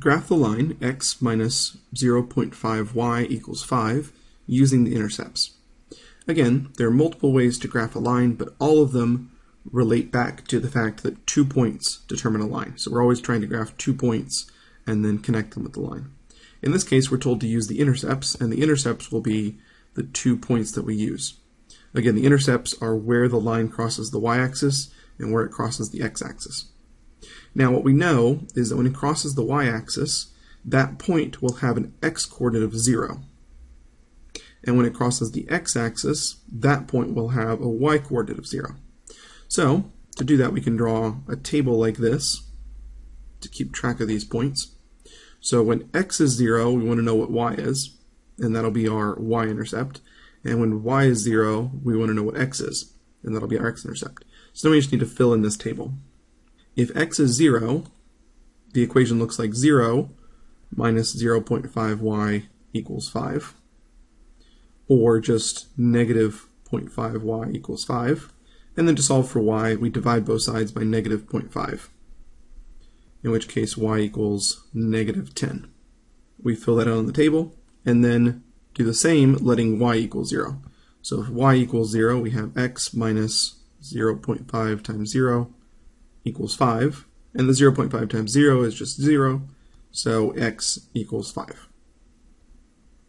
graph the line x minus 0.5y equals 5 using the intercepts. Again, there are multiple ways to graph a line, but all of them relate back to the fact that two points determine a line. So we're always trying to graph two points and then connect them with the line. In this case, we're told to use the intercepts, and the intercepts will be the two points that we use. Again, the intercepts are where the line crosses the y-axis and where it crosses the x-axis. Now what we know is that when it crosses the y-axis, that point will have an x-coordinate of 0. And when it crosses the x-axis, that point will have a y-coordinate of 0. So, to do that we can draw a table like this to keep track of these points. So when x is 0, we want to know what y is, and that'll be our y-intercept. And when y is 0, we want to know what x is, and that'll be our x-intercept. So now we just need to fill in this table. If x is 0, the equation looks like 0 minus 0.5y equals 5, or just negative 0.5y equals 5. And then to solve for y, we divide both sides by negative 0.5, in which case y equals negative 10. We fill that out on the table, and then do the same letting y equal 0. So if y equals 0, we have x minus 0.5 times 0 equals 5. And the 0.5 times 0 is just 0, so x equals 5.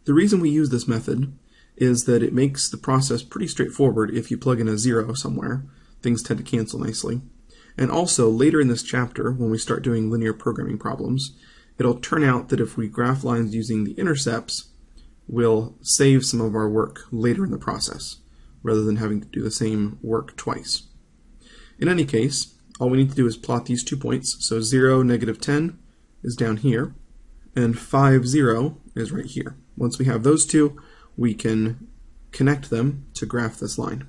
The reason we use this method is that it makes the process pretty straightforward if you plug in a 0 somewhere. Things tend to cancel nicely. And also, later in this chapter, when we start doing linear programming problems, it'll turn out that if we graph lines using the intercepts, we'll save some of our work later in the process, rather than having to do the same work twice. In any case, all we need to do is plot these two points. So 0, negative 10 is down here, and 5, 0 is right here. Once we have those two, we can connect them to graph this line.